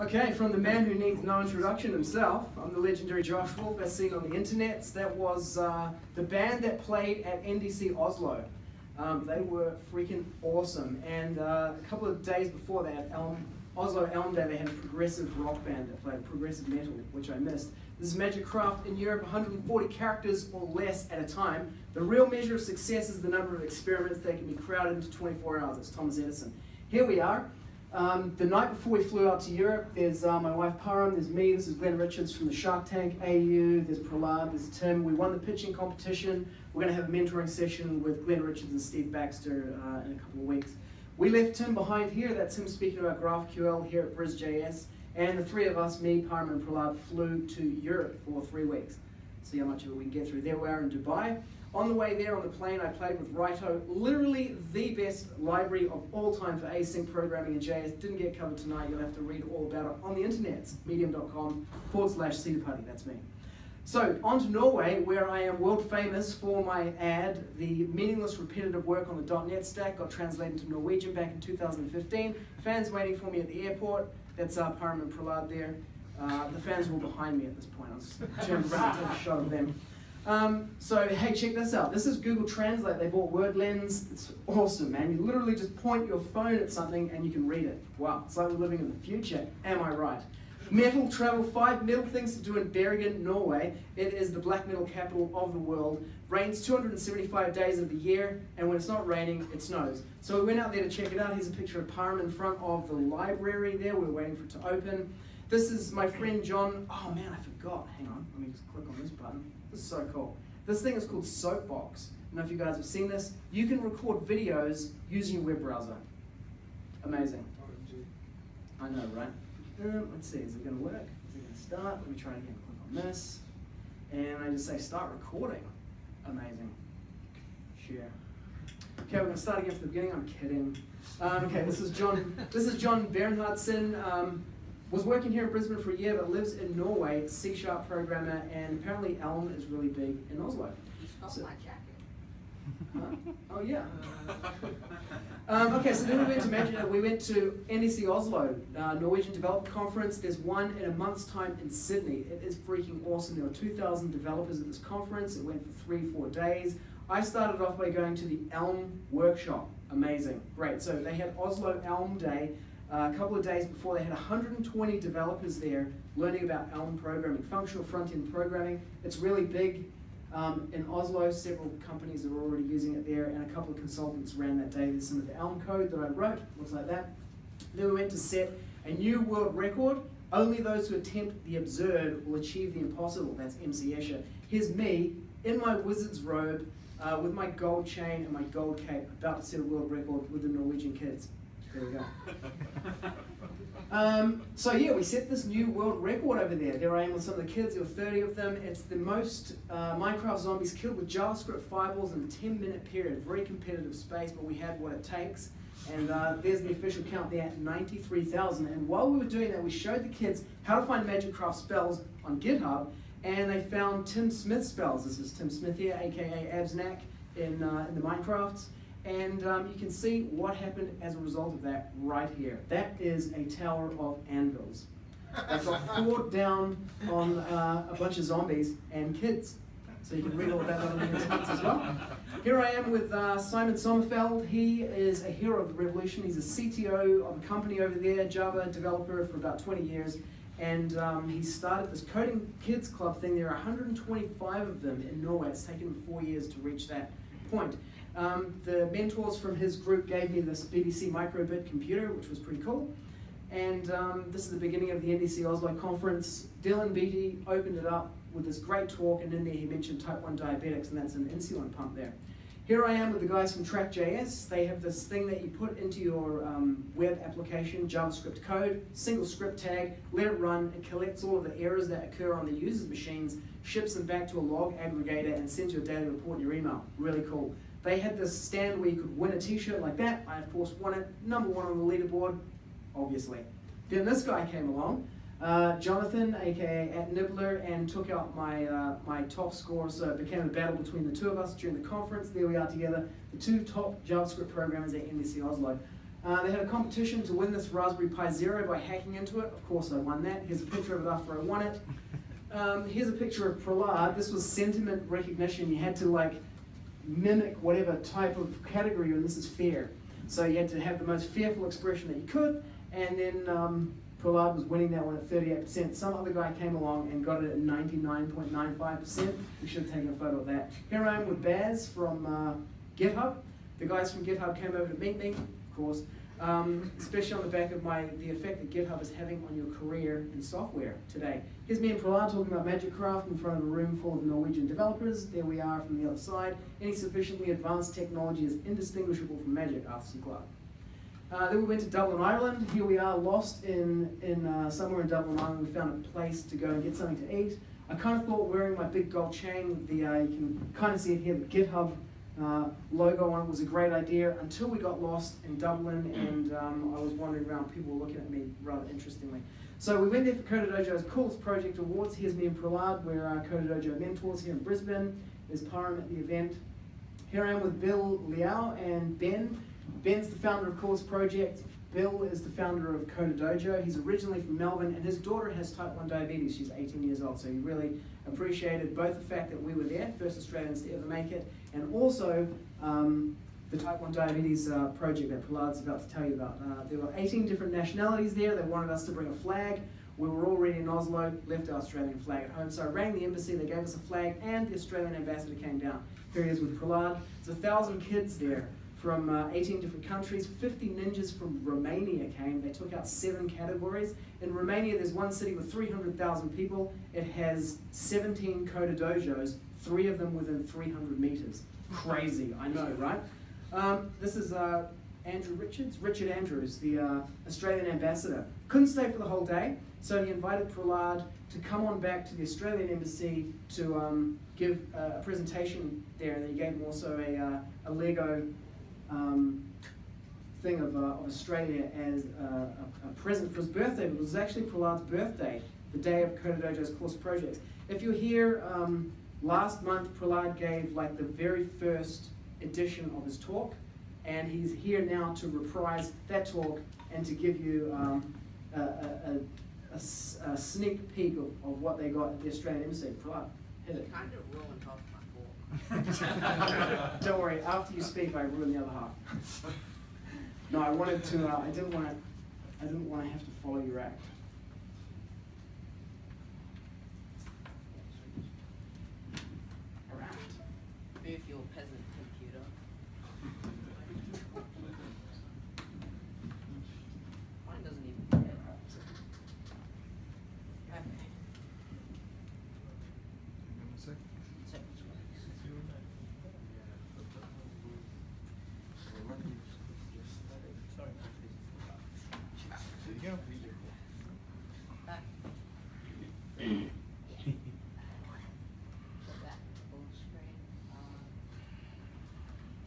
Okay, from the man who needs no introduction himself, I'm the legendary Josh Wulf, as seen on the internet. That was uh, the band that played at NDC Oslo. Um, they were freaking awesome. And uh, a couple of days before that, Elm, Oslo Elm Day, they had a progressive rock band that played progressive metal, which I missed. This is Magikcraft in Europe, 140 characters or less at a time. The real measure of success is the number of experiments that can be crowded into 24 hours. It's Thomas Edison. Here we are. Um, the night before we flew out to Europe, there's uh, my wife Param, there's me, this is Glen Richards from the Shark Tank AU, there's Prahlad, there's Tim. We won the pitching competition. We're going to have a mentoring session with Glen Richards and Steve Baxter uh, in a couple of weeks. We left Tim behind here, that's him speaking about GraphQL here at BrisJS. And the three of us, me, Param, and Prahlad, flew to Europe for three weeks. See how much of it we can get through. There we are in Dubai. On the way there on the plane, I played with Raito, literally the best library of all time for async programming in JS. Didn't get covered tonight, you'll have to read all about it on the internet, medium.com forward slash Party. that's me. So, on to Norway, where I am world famous for my ad, the meaningless repetitive work on the .NET stack got translated to Norwegian back in 2015. Fans waiting for me at the airport, that's uh, Param and Prahlad there. Uh, the fans were behind me at this point, I was turned around to take a shot of them. Um, so hey, check this out. This is Google Translate. They bought WordLens. It's awesome, man. You literally just point your phone at something and you can read it. Wow, it's like we're living in the future. Am I right? Metal travel, five metal things to do in Bergen, Norway. It is the black metal capital of the world. Rains 275 days of the year, and when it's not raining, it snows. So we went out there to check it out. Here's a picture of Param in front of the library there. We're waiting for it to open. This is my friend John. Oh man, I forgot. Hang on, let me just click on this button. This is so cool. This thing is called Soapbox. I don't know if you guys have seen this. You can record videos using your web browser. Amazing. I know, right? Um, let's see, is it going to work? Is it going to start? Let me try again. Click on this. And I just say start recording. Amazing. Share. Okay, we're going to start again from the beginning. I'm kidding. Um, okay, this is John. This is John Bernhardsen. Um, was working here in Brisbane for a year, but lives in Norway, C sharp programmer, and apparently Elm is really big in Oslo. You stole so, my jacket. Huh? Oh yeah. Um, okay, so then we went to Magic, we went to NDC Oslo, uh, Norwegian Developer Conference. There's one in a month's time in Sydney. It is freaking awesome. There were 2,000 developers at this conference. It went for three, four days. I started off by going to the Elm workshop. Amazing, great. So they had Oslo Elm Day. Uh, a couple of days before, they had 120 developers there learning about Elm programming, functional front-end programming. It's really big. Um, in Oslo, several companies are already using it there, and a couple of consultants ran that day. There's some of the Elm code that I wrote, looks like that. Then we went to set a new world record. Only those who attempt the absurd will achieve the impossible. That's MC Escher. Here's me in my wizard's robe uh, with my gold chain and my gold cape, about to set a world record with the Norwegian kids. There we go. Um, so yeah, we set this new world record over there. There I am with some of the kids, there were 30 of them. It's the most uh, Minecraft zombies killed with JavaScript fireballs in a 10 minute period. Very competitive space, but we had what it takes. And uh, there's the official count there 93,000. And while we were doing that, we showed the kids how to find Magikcraft spells on GitHub. And they found Tim Smith spells. This is Tim Smith here, aka Absnack in, uh, in the Minecrafts. And um, you can see what happened as a result of that right here. That is a tower of anvils. They got poured down on uh, a bunch of zombies and kids. So you can read all about that on the internet as well. Here I am with uh, Simon Sommerfeld. He is a hero of the revolution. He's a CTO of a company over there, Java developer for about 20 years. And um, he started this Coding Kids Club thing. There are 125 of them in Norway. It's taken him four years to reach that point. Um, the mentors from his group gave me this BBC microbit computer, which was pretty cool. And um, this is the beginning of the NDC Oslo conference. Dylan Beattie opened it up with this great talk, and in there he mentioned type 1 diabetics, and that's an insulin pump there. Here I am with the guys from Track.js. They have this thing that you put into your um, web application, JavaScript code, single script tag, let it run, it collects all of the errors that occur on the user's machines, ships them back to a log aggregator, and sends you a daily report in your email. Really cool. They had this stand where you could win a t-shirt like that. I, of course, won it. Number one on the leaderboard, obviously. Then this guy came along, uh, Jonathan, aka at Nibbler, and took out my, uh, my top score. So it became a battle between the two of us during the conference. There we are together, the two top JavaScript programmers at NDC Oslo. Uh, they had a competition to win this Raspberry Pi Zero by hacking into it. Of course, I won that. Here's a picture of it after I won it. Um, here's a picture of Prahlad. This was sentiment recognition. You had to like mimic whatever type of category you're in. This is fear. So you had to have the most fearful expression that you could, and then um, was winning that one at 38%. Some other guy came along and got it at 99.95%. We should have taken a photo of that. Here I am with Baz from uh, GitHub. The guys from GitHub came over to meet me, of course, um, especially on the back of my the effect that GitHub is having on your career in software today. Here's me and Prahlad talking about Magikcraft in front of a room full of Norwegian developers. There we are from the other side. Any sufficiently advanced technology is indistinguishable from magic, Arthur C. Clarke. Uh, then we went to Dublin, Ireland. Here we are, lost in, in uh, somewhere in Dublin, Ireland. We found a place to go and get something to eat. I kind of thought wearing my big gold chain the, uh, you can kind of see it here, the GitHub uh, logo on it was a great idea until we got lost in Dublin and um, I was wandering around. People were looking at me rather interestingly. So we went there for Coder Dojo's Coolest Project Awards. Here's me and Prahlad. We're uh, Coder Dojo mentors here in Brisbane. There's Param at the event. Here I am with Bill Liao and Ben. Ben's the founder of Coolest Project. Bill is the founder of Coder Dojo. He's originally from Melbourne, and his daughter has type 1 diabetes. She's 18 years old, so he really appreciated both the fact that we were there, first Australians to ever make it, and also um, the type 1 diabetes uh, project that Prahlad's about to tell you about. Uh, there were 18 different nationalities there. They wanted us to bring a flag. We were already in Oslo, left our Australian flag at home. So I rang the embassy, they gave us a flag, and the Australian ambassador came down. Here he is with Prahlad. There's a thousand kids there from uh, 18 different countries. 50 ninjas from Romania came. They took out seven categories. In Romania, there's one city with 300,000 people. It has 17 Coder dojos, three of them within 300 meters. Crazy, I know, right? Um, this is uh, Andrew Richards, Richard Andrews, the uh, Australian ambassador. Couldn't stay for the whole day, so he invited Prahlad to come on back to the Australian embassy to um, give a presentation there, and he gave him also a, uh, a Lego um, thing of, uh, of Australia as a, a, a, present for his birthday, but it was actually Prahlad's birthday, the day of Coder Dojo's Coolest Projects. If you're here, um, last month Prahlad gave like the very first edition of his talk, and he's here now to reprise that talk and to give you um, a, a, a, sneak peek of, of what they got at the Australian Embassy. Prahlad, hit it. Kind of ruined half my Don't worry, after you speak, I ruin the other half. no, I wanted to. Uh, I didn't want to. I didn't want to have to follow your act. Move your peasant computer. Mine doesn't even care. Okay. So, back. Put that full screen on.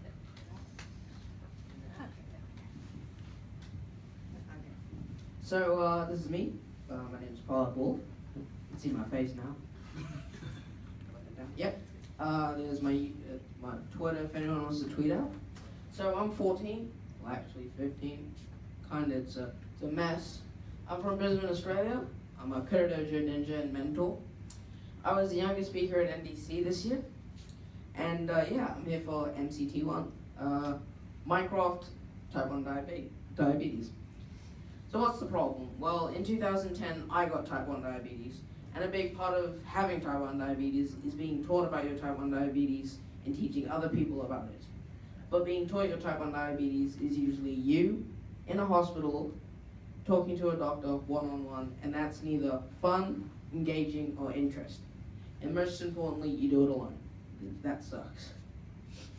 Okay. So uh, this is me. Uh, my name is Paul Wolf. You can see my face now. Yep. Uh, there's my uh, my Twitter if anyone wants to tweet out. So I'm 14. Well, actually 15. Kind of it's a it's a mess. I'm from Brisbane, Australia. I'm a Coder Dojo ninja and mentor. I was the youngest speaker at NDC this year. And uh, yeah, I'm here for MCT1. Uh, Minecraft type 1 diabetes. So what's the problem? Well, in 2010, I got type 1 diabetes. And a big part of having type 1 diabetes is being taught about your type 1 diabetes and teaching other people about it. But being taught your type 1 diabetes is usually you in a hospital talking to a doctor one on one, and that's neither fun, engaging, or interesting. And most importantly, you do it alone. That sucks.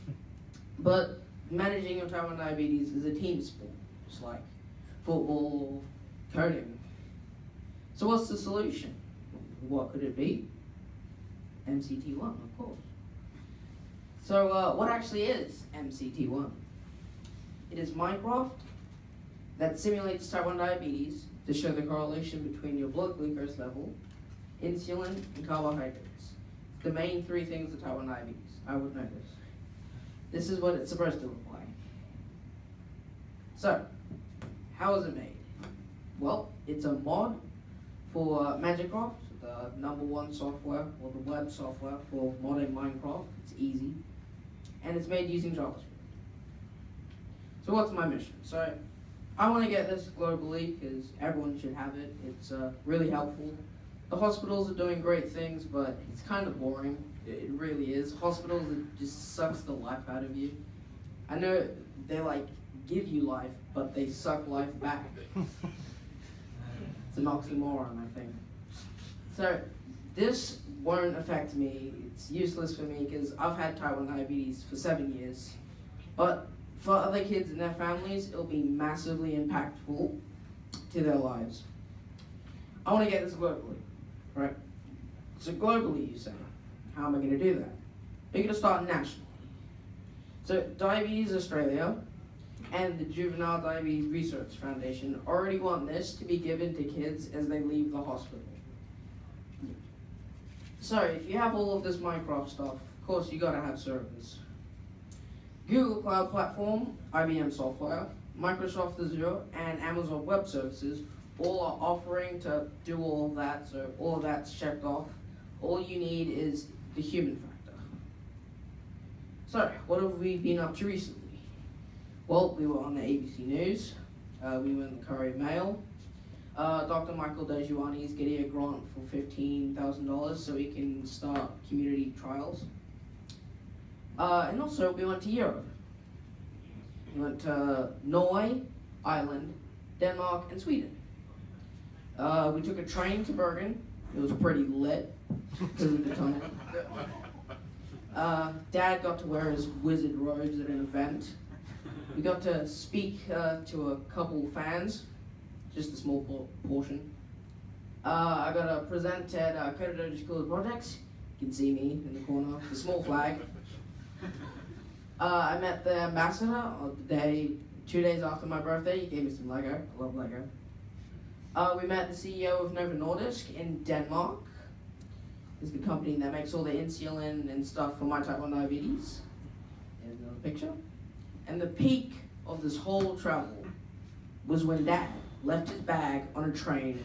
But managing your type 1 diabetes is a team sport, just like football, coding. So, what's the solution? What could it be? MCT1, of course. So, uh, what actually is MCT1? It is Minecraft that simulates type 1 diabetes to show the correlation between your blood glucose level, insulin, and carbohydrates. The main three things of type 1 diabetes. I would this. This is what it's supposed to look like. So, how is it made? Well, it's a mod for Magikcraft, the number one software or the web software for modding Minecraft. It's easy, and it's made using JavaScript. So what's my mission? So I want to get this globally because everyone should have it. It's uh, really helpful. The hospitals are doing great things, but it's kind of boring. It it really is. Hospitals it just sucks the life out of you. I know they're like give you life, but they suck life back. It's an oxymoron, I think. So this won't affect me. It's useless for me because I've had type 1 diabetes for seven years. But for other kids and their families, it'll be massively impactful to their lives. I want to get this globally, right? So globally, you say, how am I going to do that? We're going to start nationally. So Diabetes Australia and the Juvenile Diabetes Research Foundation already want this to be given to kids as they leave the hospital. So if you have all of this Minecraft stuff, of course you gotta have servers. Google Cloud Platform, IBM Software, Microsoft Azure, and Amazon Web Services all are offering to do all of that, so all of that's checked off. All you need is the human factor. So, what have we been up to recently? Well, we were on the ABC News, uh, we were in the Courier Mail. Uh, Dr. Michael Dejuani is getting a grant for $15,000 so he can start community trials. Uh, and also, we went to Europe. We went to Norway, Ireland, Denmark, and Sweden. Uh, we took a train to Bergen. It was pretty lit because of the tunnel. Uh, Dad got to wear his wizard robes at an event. We got to speak uh, to a couple fans, just a small por- portion. Uh, I got to present at uh, Codadoji School of Projects. You can see me in the corner, the small flag. Uh, I met the ambassador on the day, two days after my birthday. He gave me some Lego. I love Lego. Uh, we met the CEO of Novo Nordisk in Denmark. Is the company that makes all the insulin and stuff for my type 1 diabetes. There's another picture. And the peak of this whole travel was when Dad left his bag on a train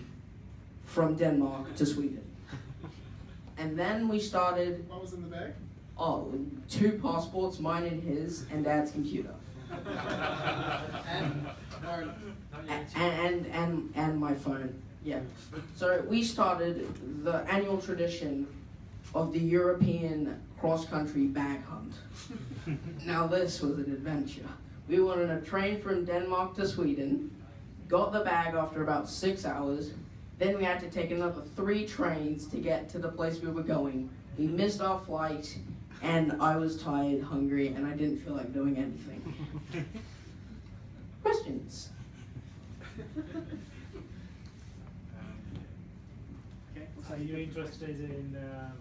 from Denmark to Sweden. And then we started, What was in the bag? oh, two passports, mine and his, and Dad's computer. and or, and and and and my phone. Yeah. So we started the annual tradition of the European cross-country bag hunt. now this was an adventure. We went on a train from Denmark to Sweden, got the bag after about six hours. Then we had to take another three trains to get to the place we were going. We missed our flight, and I was tired, hungry, and I didn't feel like doing anything. Questions? okay. Are you interested in uh,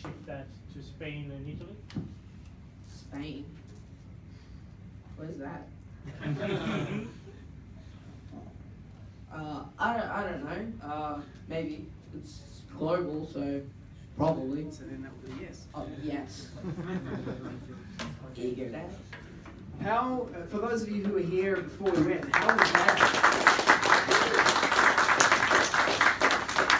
ship that to Spain and Italy? Spain. What is that? uh, I don't, I don't know. Uh, maybe it's global, so probably. So then that would be yes. Oh, yes. Eager that. How, uh, for those of you who were here before we went, how was that?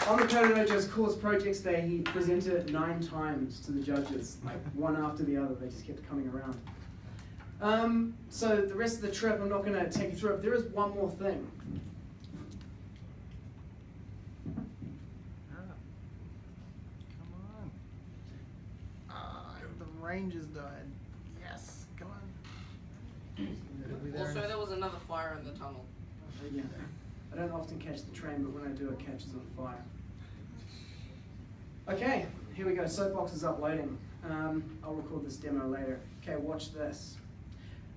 On the Coder Dojo's Coolest Projects Day, he presented it nine times to the judges, like one after the other. They just kept coming around. Um, so the rest of the trip, I'm not going to take you through it. There is one more thing. Come on. Ah, the range is died. Yes, come on. It'll be there in Also, there was another fire in the tunnel. Yeah. I don't often catch the train, but when I do, it catches on fire. Okay, here we go. Soapbox is uploading. Um, I'll record this demo later. Okay, watch this.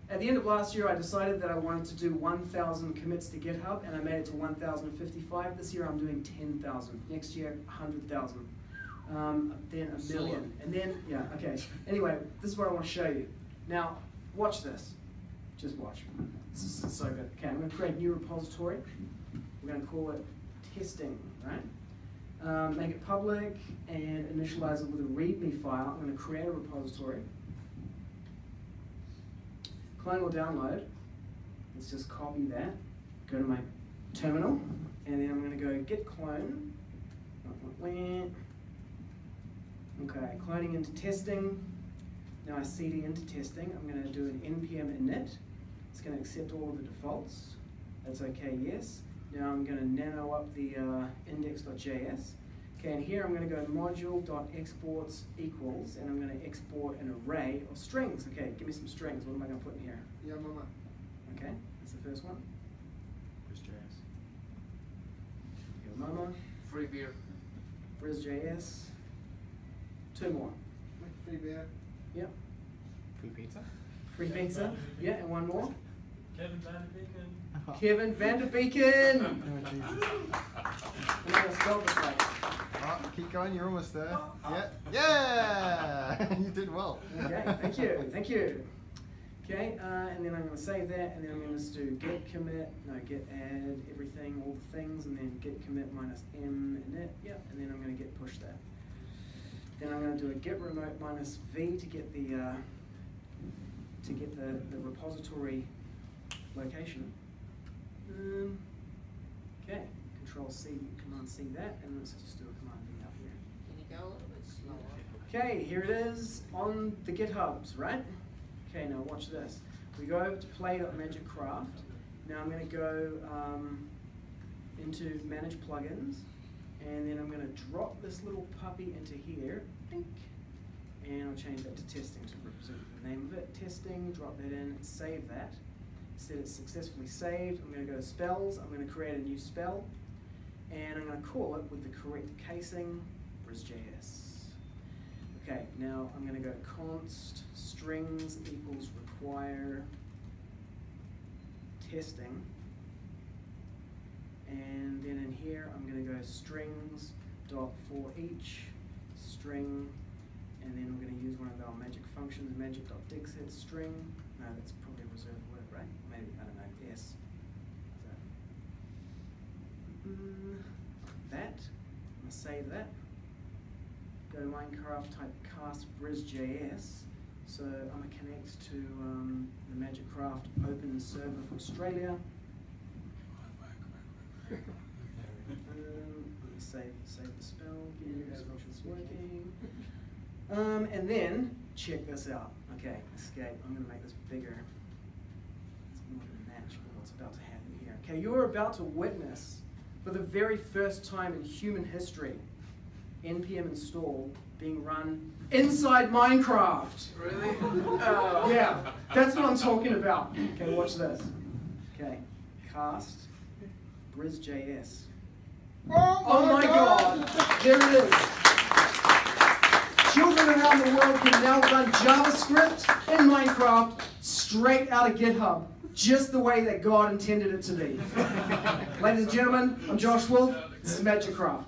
At the end of last year, I decided that I wanted to do 1,000 commits to GitHub, and I made it to 1,055. This year, I'm doing 10,000. Next year, 100,000. Um, then a million. And then, yeah, okay. Anyway, this is what I want to show you. Now, watch this. Just watch. This is so good. Okay, I'm going to create a new repository. We're going to call it testing, right? Um, make it public and initialize it with a README file. I'm going to create a repository. Clone or download. Let's just copy that. go to my terminal, and then I'm going to go git clone. Okay, cloning into testing. Now I cd into testing. I'm going to do an npm init. It's going to accept all of the defaults. That's okay, yes. Now I'm going to nano up the uh, index.js. Okay, and here I'm going to go module.exports equals, and I'm going to export an array of strings. Okay, give me some strings. What am I going to put in here? Yeah, mama. Okay, that's the first one. JS. Go mama, Free beer. BrisJS. Two more. Free beer. Yep. Free pizza. Free pizza. Yeah, and one more. Kevin Van de Beeken. Kevin Vanderbeeken. Jesus. I'm going to spell this right. Oh, keep going, you're almost there. Yeah. Yeah! you did well. Okay, thank you, thank you. Okay, uh, and then I'm going to save that, and then I'm going to just do git commit, no, git add everything, all the things, and then git commit minus m init, yeah, and then I'm going to git push that. Then I'm going to do a git remote minus v to get the uh, to get the, the repository location. Um, okay, Control C, Command C that, and let's just do a Command V out here. Can you go a little bit slower? Okay, here it is on the GitHubs, right? Okay, now watch this. We go over to play.magikcraft. Now I'm going to go um, into manage plugins, and then I'm going to drop this little puppy into here. Dink. And I'll change that to testing to represent the name of it. Testing, drop that in, save that. It's successfully saved. I'm going to go to spells. I'm going to create a new spell, and I'm going to call it with the correct casing, BrisJS. Okay, now I'm going to go const strings equals require testing. And then in here, I'm going to go strings dot for each string, and then we're going to use one of our magic functions, magic dot dig set string. No, that's probably reserved word, right? Maybe I don't know. Yes. That. I'm going to save that go to Minecraft, type cast BrisJS. So I'm gonna connect to um, the Magikcraft open server for Australia. Um, save, save the spell, again, this function's working. Um, and then, check this out. Okay, escape, I'm gonna make this bigger. It's more than a match for what's about to happen here. Okay, you're about to witness, for the very first time in human history, npm install being run inside Minecraft. Really? Oh. Yeah, that's what I'm talking about. Okay, watch this. Okay, cast BrisJS. Oh, oh my god, there it is. Children around the world can now run JavaScript in Minecraft straight out of GitHub, just the way that God intended it to be. Ladies and gentlemen, I'm Josh Wulf. This is Magikcraft.